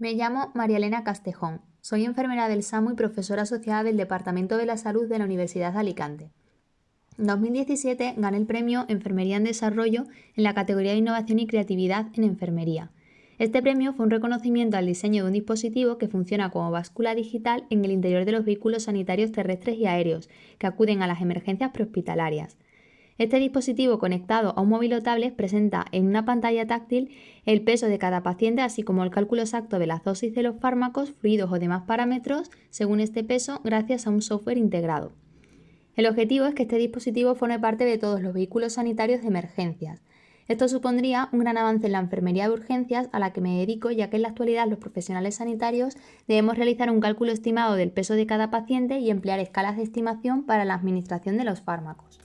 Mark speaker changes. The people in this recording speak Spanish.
Speaker 1: Me llamo María Elena Castejón. Soy enfermera del SAMU y profesora asociada del Departamento de la Salud de la Universidad de Alicante. En 2017 gané el premio Enfermería en Desarrollo en la categoría de Innovación y Creatividad en Enfermería. Este premio fue un reconocimiento al diseño de un dispositivo que funciona como báscula digital en el interior de los vehículos sanitarios terrestres y aéreos que acuden a las emergencias prehospitalarias. Este dispositivo conectado a un móvil o tablet presenta en una pantalla táctil el peso de cada paciente, así como el cálculo exacto de las dosis de los fármacos, fluidos o demás parámetros según este peso gracias a un software integrado. El objetivo es que este dispositivo forme parte de todos los vehículos sanitarios de emergencias. Esto supondría un gran avance en la enfermería de urgencias a la que me dedico, ya que en la actualidad los profesionales sanitarios debemos realizar un cálculo estimado del peso de cada paciente y emplear escalas de estimación para la administración de los fármacos.